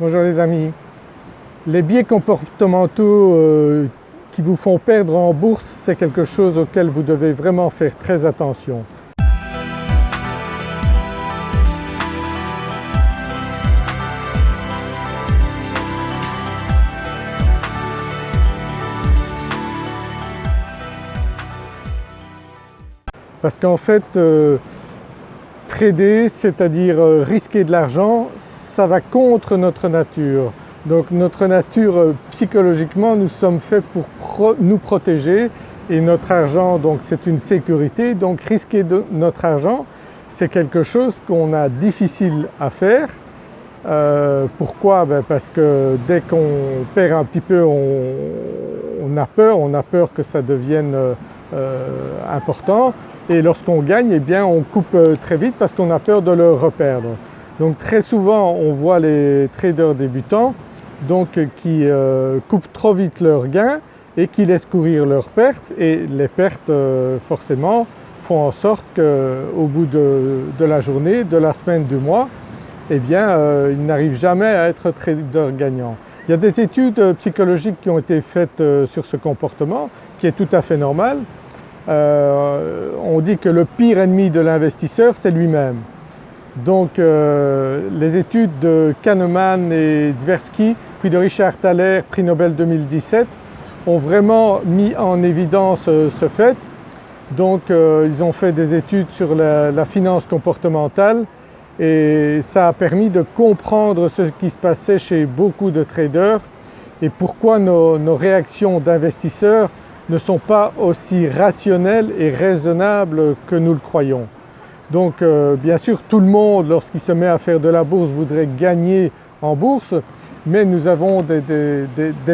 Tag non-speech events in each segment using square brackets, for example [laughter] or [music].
Bonjour les amis. Les biais comportementaux euh, qui vous font perdre en bourse, c'est quelque chose auquel vous devez vraiment faire très attention. Parce qu'en fait, euh, trader, c'est-à-dire euh, risquer de l'argent, ça va contre notre nature. Donc notre nature euh, psychologiquement nous sommes faits pour nous protéger et notre argent donc c'est une sécurité donc risquer notre argent c'est quelque chose qu'on a difficile à faire. Euh, pourquoi? Ben Parce que dès qu'on perd un petit peu on, a peur, on a peur que ça devienne important et lorsqu'on gagne eh bien on coupe très vite parce qu'on a peur de le reperdre. Donc très souvent on voit les traders débutants donc qui euh, coupent trop vite leurs gains et qui laissent courir leurs pertes et les pertes euh, forcément font en sorte qu'au bout de, la journée, de la semaine, du mois, eh bien euh, ils n'arrivent jamais à être trader gagnant. Il y a des études psychologiques qui ont été faites sur ce comportement qui est tout à fait normal. On dit que le pire ennemi de l'investisseur c'est lui-même. Donc euh, les études de Kahneman et Tversky, puis de Richard Thaler, prix Nobel 2017, ont vraiment mis en évidence euh, ce fait. Donc euh, ils ont fait des études sur la, finance comportementale et ça a permis de comprendre ce qui se passait chez beaucoup de traders et pourquoi nos réactions d'investisseurs ne sont pas aussi rationnelles et raisonnables que nous le croyons. Donc euh, bien sûr tout le monde lorsqu'il se met à faire de la bourse voudrait gagner en bourse mais nous avons des,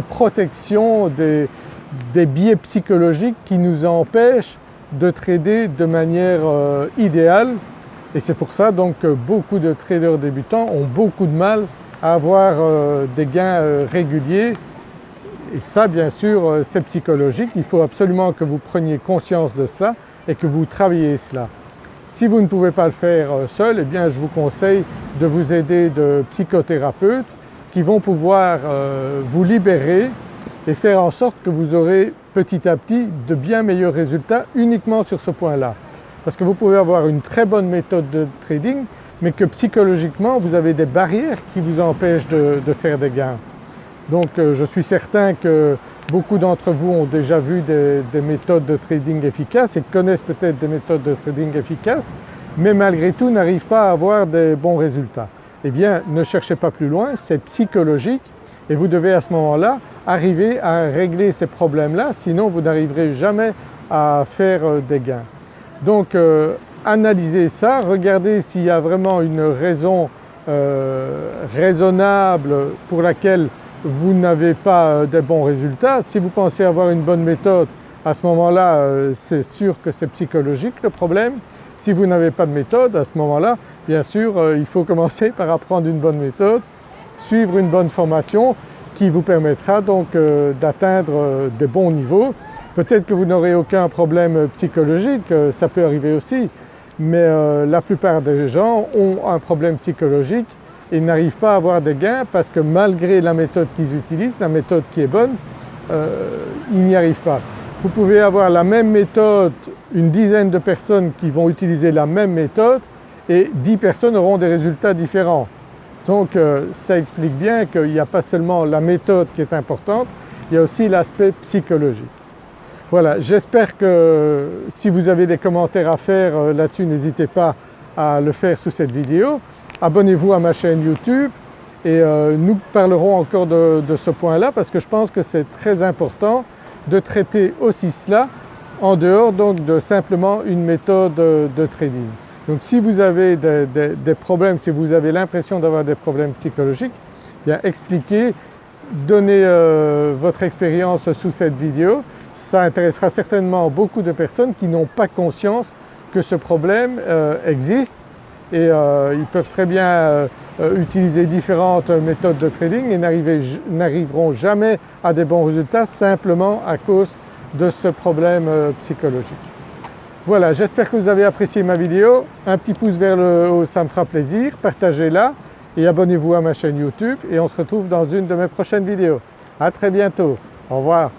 protections, des, biais psychologiques qui nous empêchent de trader de manière euh, idéale et c'est pour ça donc que beaucoup de traders débutants ont beaucoup de mal à avoir euh, des gains réguliers et ça bien sûr c'est psychologique, il faut absolument que vous preniez conscience de cela et que vous travaillez cela. Si vous ne pouvez pas le faire euh, seul, eh bien je vous conseille de vous aider de psychothérapeutes qui vont pouvoir euh, vous libérer et faire en sorte que vous aurez petit à petit de bien meilleurs résultats uniquement sur ce point-là. Parce que vous pouvez avoir une très bonne méthode de trading mais que psychologiquement vous avez des barrières qui vous empêchent de, faire des gains. Donc euh, je suis certain que Beaucoup d'entre vous ont déjà vu des, méthodes de trading efficaces et connaissent peut-être des méthodes de trading efficaces mais malgré tout n'arrivent pas à avoir des bons résultats. Eh bien ne cherchez pas plus loin, c'est psychologique et vous devez à ce moment-là arriver à régler ces problèmes-là sinon vous n'arriverez jamais à faire euh, des gains. Donc euh, analysez ça, regardez s'il y a vraiment une raison raisonnable pour laquelle vous n'avez pas euh, des bons résultats. Si vous pensez avoir une bonne méthode, à ce moment-là euh, c'est sûr que c'est psychologique le problème. Si vous n'avez pas de méthode, à ce moment-là, bien sûr euh, il faut [laughs] commencer par apprendre une bonne méthode, suivre une bonne formation qui vous permettra donc d'atteindre des bons niveaux. Peut-être que vous n'aurez aucun problème psychologique, ça peut arriver aussi, mais la plupart des gens ont un problème psychologique et n'arrivent pas à avoir des gains parce que malgré la méthode qu'ils utilisent, la méthode qui est bonne, euh, ils n'y arrivent pas. Vous pouvez avoir la même méthode, une dizaine de personnes qui vont utiliser la même méthode et 10 personnes auront des résultats différents. Donc euh, ça explique bien qu'il n'y a pas seulement la méthode qui est importante, il y a aussi l'aspect psychologique. Voilà, j'espère que si vous avez des commentaires à faire euh, là-dessus, n'hésitez pas à le faire sous cette vidéo abonnez-vous à ma chaîne YouTube et euh, nous parlerons encore de, ce point-là parce que je pense que c'est très important de traiter aussi cela en dehors donc de simplement une méthode de trading. Donc si vous avez des, problèmes, si vous avez l'impression d'avoir des problèmes psychologiques, bien expliquez, donnez euh, votre expérience sous cette vidéo. Ça intéressera certainement beaucoup de personnes qui n'ont pas conscience que ce problème euh, existe et euh, ils peuvent très bien euh, euh, utiliser différentes méthodes de trading et n'arriveront jamais à des bons résultats simplement à cause de ce problème psychologique. Voilà, j'espère que vous avez apprécié ma vidéo. Un petit pouce vers le haut, ça me fera plaisir. Partagez-la et abonnez-vous à ma chaîne YouTube et on se retrouve dans une de mes prochaines vidéos. À très bientôt, au revoir.